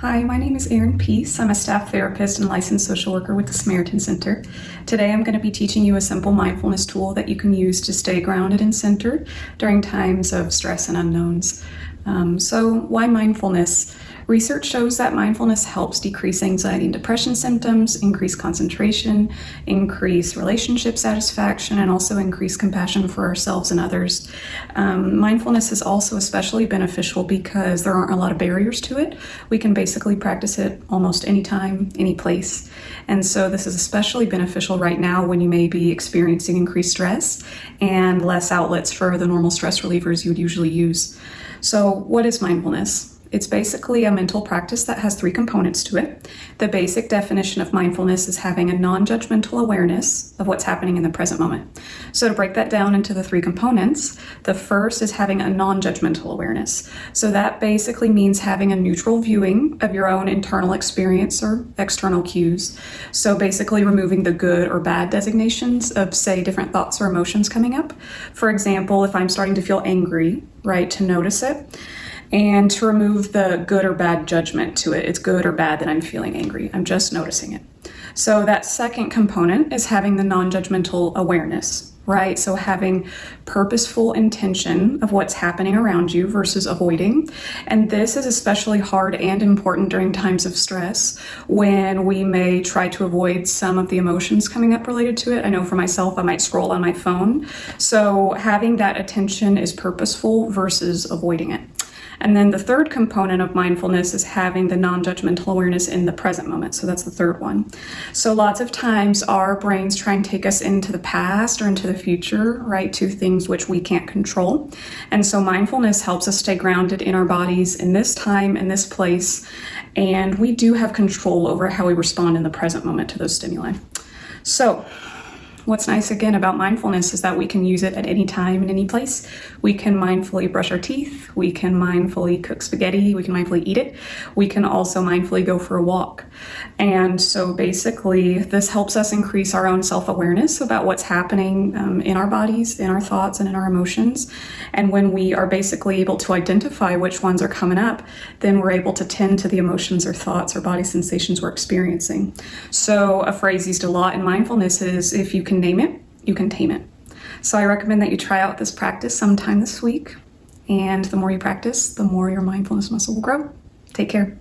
Hi, my name is Erin Peace. I'm a staff therapist and licensed social worker with the Samaritan Center. Today I'm going to be teaching you a simple mindfulness tool that you can use to stay grounded and centered during times of stress and unknowns. Um, so, why mindfulness? Research shows that mindfulness helps decrease anxiety and depression symptoms, increase concentration, increase relationship satisfaction, and also increase compassion for ourselves and others. Um, mindfulness is also especially beneficial because there aren't a lot of barriers to it. We can basically practice it almost anytime, any place. And so this is especially beneficial right now when you may be experiencing increased stress and less outlets for the normal stress relievers you would usually use. So, what is mindfulness? It's basically a mental practice that has three components to it. The basic definition of mindfulness is having a non judgmental awareness of what's happening in the present moment. So, to break that down into the three components, the first is having a non judgmental awareness. So, that basically means having a neutral viewing of your own internal experience or external cues. So, basically, removing the good or bad designations of, say, different thoughts or emotions coming up. For example, if I'm starting to feel angry, right, to notice it and to remove the good or bad judgment to it. It's good or bad that I'm feeling angry. I'm just noticing it. So, that second component is having the non judgmental awareness, right? So, having purposeful intention of what's happening around you versus avoiding. And this is especially hard and important during times of stress when we may try to avoid some of the emotions coming up related to it. I know for myself, I might scroll on my phone. So, having that attention is purposeful versus avoiding it. And then the third component of mindfulness is having the non judgmental awareness in the present moment. So that's the third one. So lots of times our brains try and take us into the past or into the future, right, to things which we can't control. And so mindfulness helps us stay grounded in our bodies in this time, in this place. And we do have control over how we respond in the present moment to those stimuli. So, What's nice again about mindfulness is that we can use it at any time in any place. We can mindfully brush our teeth, we can mindfully cook spaghetti, we can mindfully eat it, we can also mindfully go for a walk. And so basically, this helps us increase our own self awareness about what's happening um, in our bodies, in our thoughts, and in our emotions. And when we are basically able to identify which ones are coming up, then we're able to tend to the emotions or thoughts or body sensations we're experiencing. So, a phrase used a lot in mindfulness is if you can name it, you can tame it. So I recommend that you try out this practice sometime this week. And the more you practice, the more your mindfulness muscle will grow. Take care.